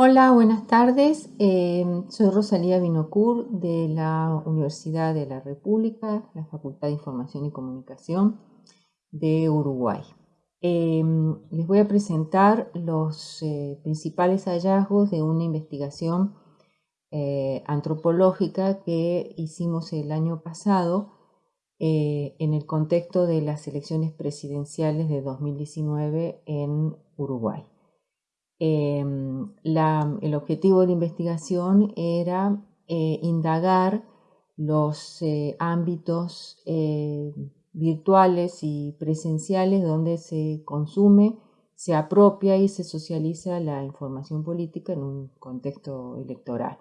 Hola, buenas tardes. Eh, soy Rosalía Binocur de la Universidad de la República, la Facultad de Información y Comunicación de Uruguay. Eh, les voy a presentar los eh, principales hallazgos de una investigación antropológica que hicimos el año pasado en el contexto de las elecciones presidenciales de 2019 en Uruguay. Em, el objetivo de la investigación era eh, indagar los eh, ámbitos eh, virtuales y presenciales donde se consume, se apropia y se socializa la información política en un contexto electoral.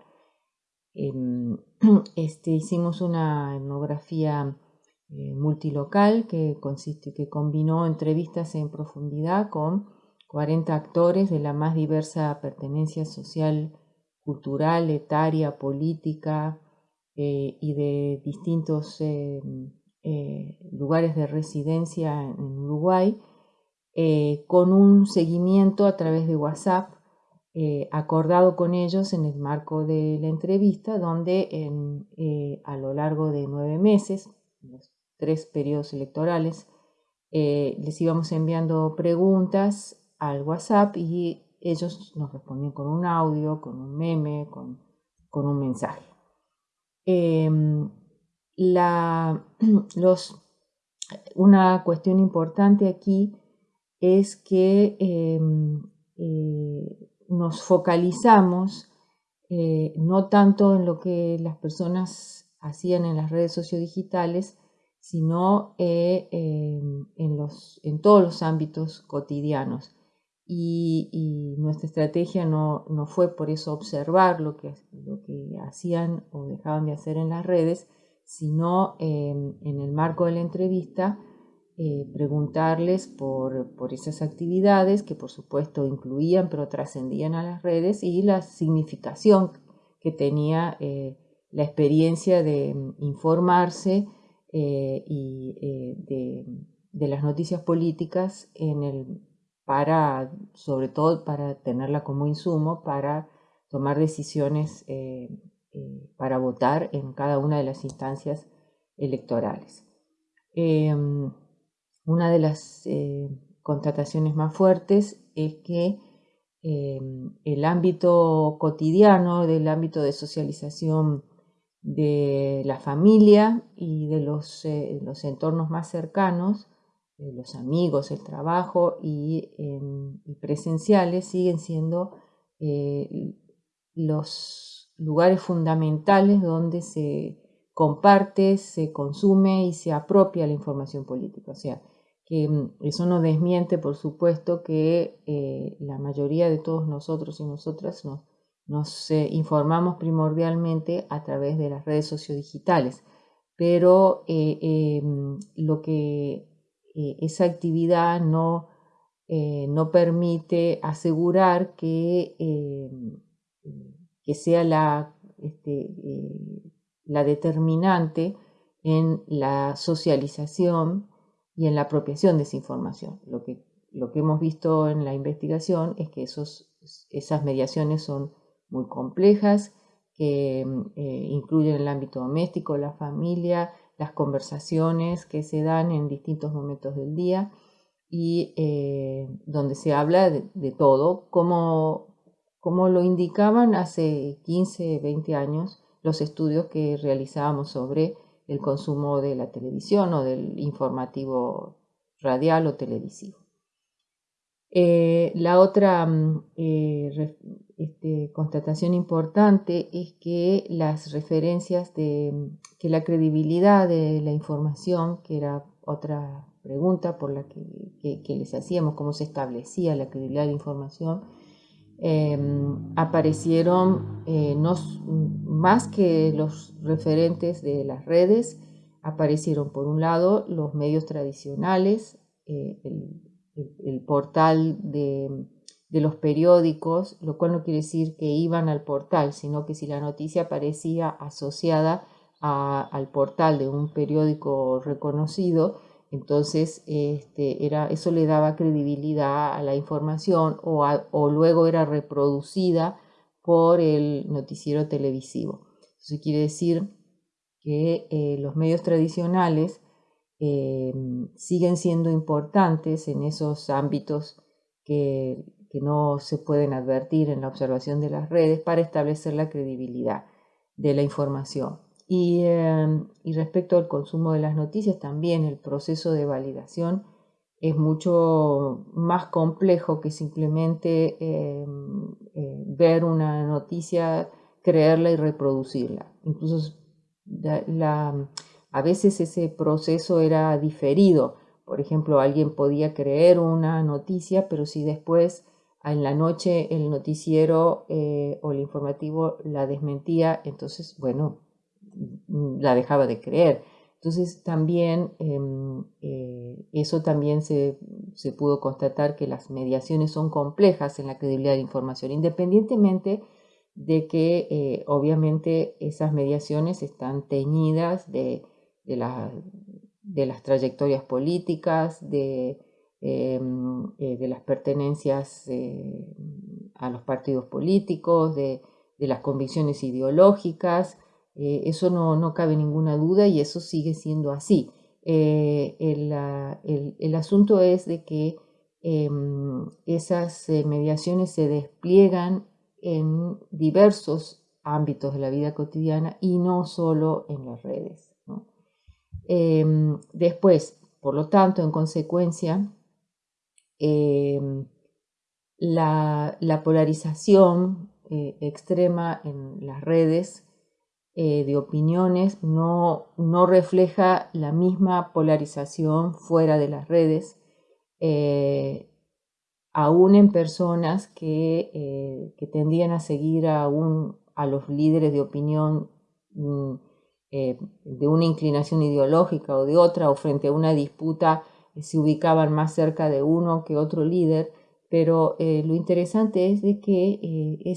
Em, este, hicimos una etnografía multilocal que, consiste, que combinó entrevistas en profundidad con 40 actores de la más diversa pertenencia social, cultural, etaria, política eh, y de distintos eh, eh, lugares de residencia en Uruguay, con un seguimiento a través de WhatsApp acordado con ellos en el marco de la entrevista, donde a lo largo de nueve meses, los tres periodos electorales, les íbamos enviando preguntas al WhatsApp y ellos nos respondían con un audio, con un meme, con, un mensaje. Em, una cuestión importante aquí es que em, eh, nos focalizamos eh, no tanto en lo que las personas hacían en las redes sociodigitales, sino eh, em, en, los, en todos los ámbitos cotidianos y, nuestra estrategia no, fue por eso observar lo que, lo que hacían o dejaban de hacer en las redes, sino en el marco de la entrevista eh, preguntarles por, esas actividades que por supuesto incluían pero trascendían a las redes y la significación que tenía eh, la experiencia de informarse eh, y de, de, las noticias políticas en el para, sobre todo para tenerla como insumo, para tomar decisiones eh, eh, para votar en cada una de las instancias electorales. Em, una de las eh, constataciones más fuertes es que em, el ámbito cotidiano, del ámbito de socialización de la familia y de los, los entornos más cercanos, eh, los amigos, el trabajo y, presenciales siguen siendo eh, los lugares fundamentales donde se comparte, se consume y se apropia la información política. O sea, que mm, eso no desmiente, por supuesto, que eh, la mayoría de todos nosotros y nosotras nos, nos informamos primordialmente a través de las redes sociodigitales, pero em, lo que eh, esa actividad no, eh, no permite asegurar que, eh, que sea la, este, la determinante en la socialización y en la apropiación de esa información. Lo que, lo que hemos visto en la investigación es que esos, esas mediaciones son muy complejas, que incluyen el ámbito doméstico, la familia, las conversaciones que se dan en distintos momentos del día y eh, donde se habla de, todo, como, como, lo indicaban hace 15, 20 años los estudios que realizábamos sobre el consumo de la televisión o del informativo radial o televisivo. Eh, la otra mm, eh, este, constatación importante es que las referencias de que la credibilidad de la información, que era otra pregunta por la que, les hacíamos, cómo se establecía la credibilidad de la información, em, aparecieron eh, no, más que los referentes de las redes, aparecieron por un lado los medios tradicionales, el, el, portal de, los periódicos, lo cual no quiere decir que iban al portal, sino que si la noticia aparecía asociada al portal de un periódico reconocido, entonces este, era, eso le daba credibilidad a la información o, luego era reproducida por el noticiero televisivo. Eso quiere decir que eh, los medios tradicionales eh, siguen siendo importantes en esos ámbitos que, no se pueden advertir en la observación de las redes para establecer la credibilidad de la información. Y, y respecto al consumo de las noticias, también el proceso de validación es mucho más complejo que simplemente em, eh, ver una noticia, creerla y reproducirla. Incluso a veces ese proceso era diferido. Por ejemplo, alguien podía creer una noticia, pero si después en la noche el noticiero eh, o el informativo la desmentía, entonces, bueno, la dejaba de creer. Entonces también em, eh, eso también se, pudo constatar que las mediaciones son complejas en la credibilidad de la información, independientemente de que eh, obviamente esas mediaciones están teñidas de, de, las trayectorias políticas, de, em, eh, de las pertenencias a los partidos políticos, de las convicciones ideológicas, eh, eso no, cabe ninguna duda y eso sigue siendo así. Eh, el, asunto es de que em, esas eh, mediaciones se despliegan en diversos ámbitos de la vida cotidiana y no solo en las redes. Em, después, por lo tanto, en consecuencia, em, la, la, polarización extrema en las redes eh, de opiniones no, no, refleja la misma polarización fuera de las redes, eh, aún en personas que, eh, que, tendían a seguir a, a los líderes de opinión mm, de una inclinación ideológica o de otra, o frente a una disputa se ubicaban más cerca de uno que otro líder, pero eh, lo interesante es de que eh,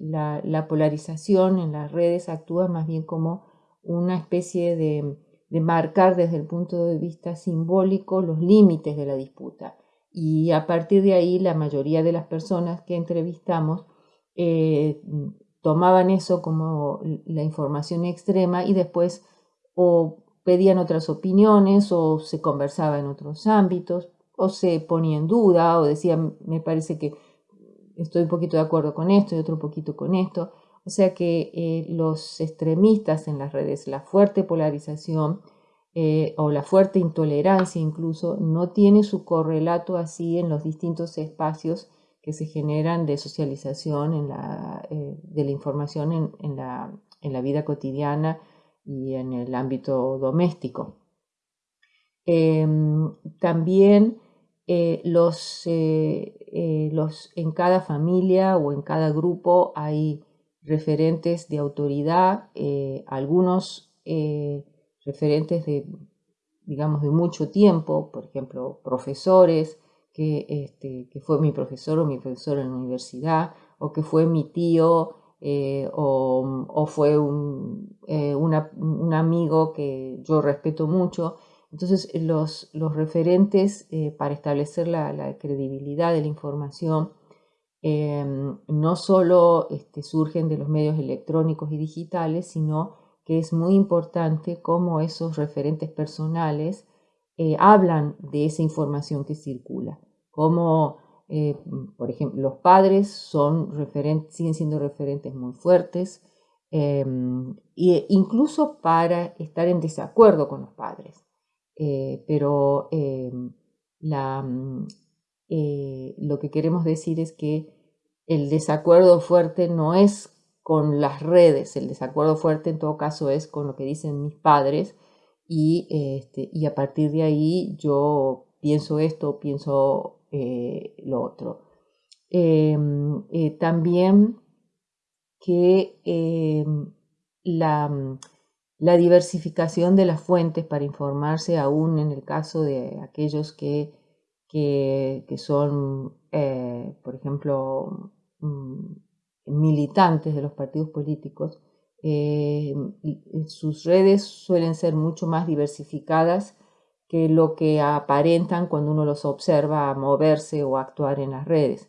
la, polarización en las redes actúa más bien como una especie de, marcar desde el punto de vista simbólico los límites de la disputa. Y a partir de ahí la mayoría de las personas que entrevistamos eh, tomaban eso como la información extrema y después o pedían otras opiniones o se conversaba en otros ámbitos, o se ponía en duda o decía, me parece que estoy un poquito de acuerdo con esto y otro poquito con esto. O sea que eh, los extremistas en las redes, la fuerte polarización eh, o la fuerte intolerancia incluso, no tiene su correlato así en los distintos espacios que se generan de socialización en la, eh, de la información en, la, en la vida cotidiana y en el ámbito doméstico. Em, también eh, los, eh, los, en cada familia o en cada grupo hay referentes de autoridad, algunos referentes de, digamos, de mucho tiempo, por ejemplo, profesores, que, este, que fue mi profesor o mi profesor en la universidad, o que fue mi tío, o, o, fue un, un amigo que yo respeto mucho. Entonces, los, referentes eh, para establecer la, credibilidad de la información no solo este, surgen de los medios electrónicos y digitales, sino que es muy importante cómo esos referentes personales eh, hablan de esa información que circula. Como, eh, por ejemplo, los padres son siguen siendo referentes muy fuertes, em, e incluso para estar en desacuerdo con los padres. Eh, pero eh, mm, eh, lo que queremos decir es que el desacuerdo fuerte no es con las redes, el desacuerdo fuerte en todo caso es con lo que dicen mis padres y, este, y a partir de ahí yo pienso esto, pienso lo otro. Em, también que em, la diversificación de las fuentes para informarse, aún en el caso de aquellos que, que, son, eh, por ejemplo, mm, militantes de los partidos políticos, eh, sus redes suelen ser mucho más diversificadas que lo que aparentan cuando uno los observa moverse o actuar en las redes.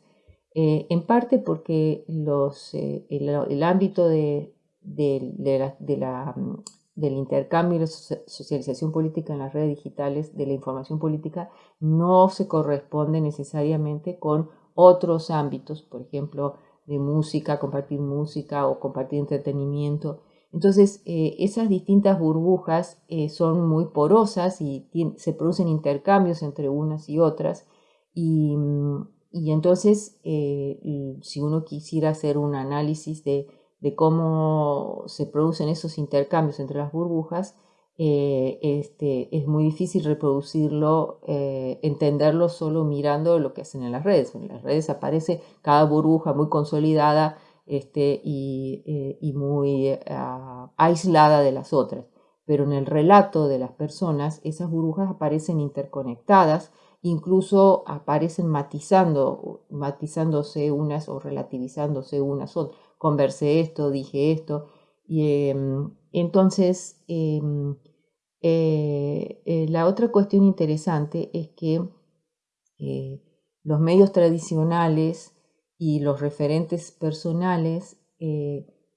en parte porque los, el, ámbito de, mm, del intercambio y la socialización política en las redes digitales, de la información política, no se corresponde necesariamente con otros ámbitos, por ejemplo, de música, compartir música o compartir entretenimiento. Entonces, eh, esas distintas burbujas eh, son muy porosas y se producen intercambios entre unas y otras. Y, mm, entonces, eh, si uno quisiera hacer un análisis de de cómo se producen esos intercambios entre las burbujas, este, es muy difícil reproducirlo, entenderlo solo mirando lo que hacen en las redes. En las redes aparece cada burbuja muy consolidada este, y, eh, muy ah, aislada de las otras. Pero en el relato de las personas, esas burbujas aparecen interconectadas, incluso aparecen matizando, matizándose unas o relativizándose unas otras conversé esto, dije esto. Y, em, entonces, em, eh, eh, la otra cuestión interesante es que eh, los medios tradicionales y los referentes personales,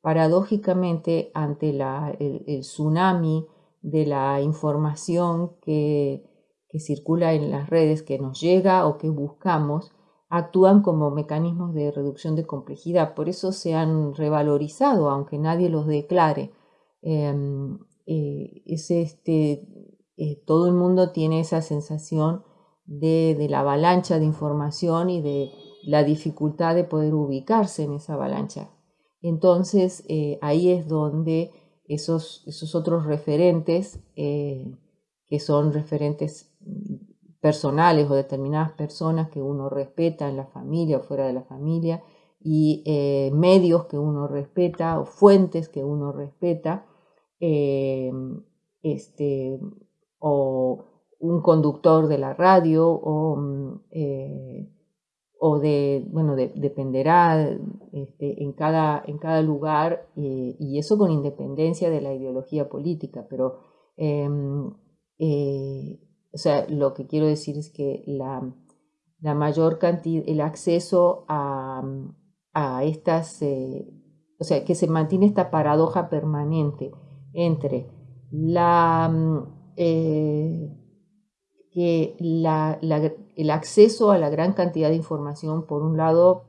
paradójicamente, ante el, tsunami de la información que, que circula en las redes, que nos llega o que buscamos, actúan como mecanismos de reducción de complejidad, por eso se han revalorizado, aunque nadie los declare. Em, eh, es este, eh, todo el mundo tiene esa sensación de, la avalancha de información y de la dificultad de poder ubicarse en esa avalancha. Entonces eh, ahí es donde esos, esos otros referentes, que son referentes personales o determinadas personas que uno respeta en la familia o fuera de la familia y eh, medios que uno respeta o fuentes que uno respeta eh, este, o un conductor de la radio o, mm, eh, o de, bueno, dependerá este, en, cada, en cada lugar y eso con independencia de la ideología política, pero em, o sea, lo que quiero decir es que la, mayor cantidad, el acceso a, estas, eh, o sea, que se mantiene esta paradoja permanente entre la, eh, que el acceso a la gran cantidad de información, por un lado,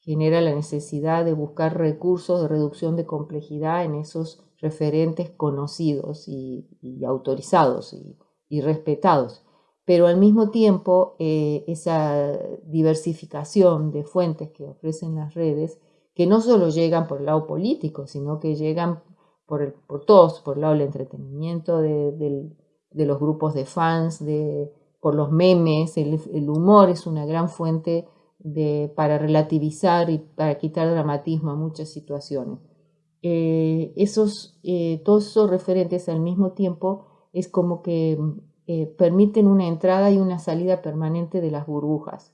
genera la necesidad de buscar recursos de reducción de complejidad en esos referentes conocidos y, autorizados y, y respetados. Pero al mismo tiempo, eh, esa diversificación de fuentes que ofrecen las redes, que no solo llegan por el lado político, sino que llegan por, el, por todos, por el lado del entretenimiento, de, los grupos de fans, de, por los memes, el, humor es una gran fuente de, para relativizar y para quitar dramatismo a muchas situaciones. Eh, esos, eh, todos esos referentes al mismo tiempo es como que eh, permiten una entrada y una salida permanente de las burbujas.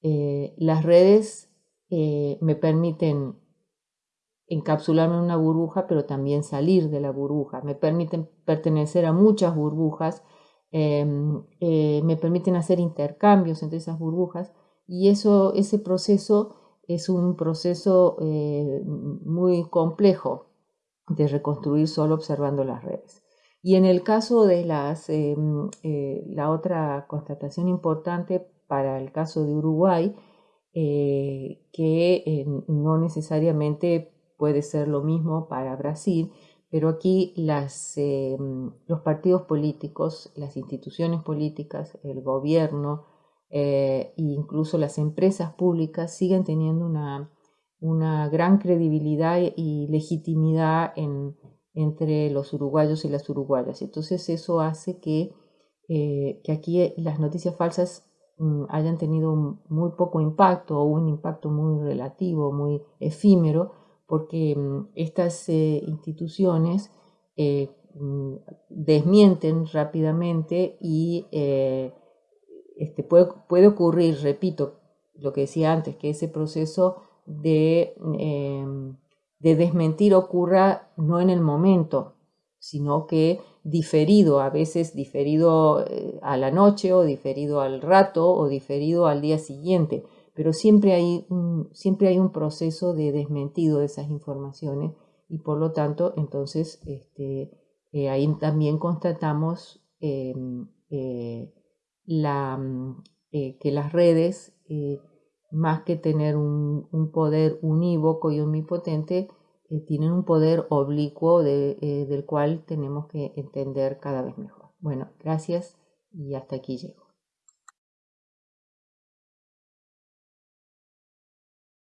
Las redes me permiten encapsularme en una burbuja, pero también salir de la burbuja. Me permiten pertenecer a muchas burbujas, em, me permiten hacer intercambios entre esas burbujas y eso, ese proceso es un proceso muy complejo de reconstruir solo observando las redes. Y en el caso de las, em, eh, la otra constatación importante para el caso de Uruguay, eh, que eh, no necesariamente puede ser lo mismo para Brasil, pero aquí em, los partidos políticos, las instituciones políticas, el gobierno e incluso las empresas públicas siguen teniendo una, una gran credibilidad y legitimidad en, entre los uruguayos y las uruguayas. Entonces eso hace que, eh, que aquí las noticias falsas mm, hayan tenido muy poco impacto o un impacto muy relativo, muy efímero, porque mm, estas eh, instituciones eh, mm, desmienten rápidamente y este, puede, puede ocurrir, repito, lo que decía antes, que ese proceso de em, de desmentir ocurra no en el momento, sino que diferido, a veces diferido eh, a la noche o diferido al rato o diferido al día siguiente, pero siempre hay, un, siempre hay un proceso de desmentido de esas informaciones y por lo tanto entonces este, eh, ahí también constatamos em, eh, mm, que las redes, más que tener un, un, poder unívoco y omnipotente, tienen un poder oblicuo del cual tenemos que entender cada vez mejor. Bueno, gracias y hasta aquí llego.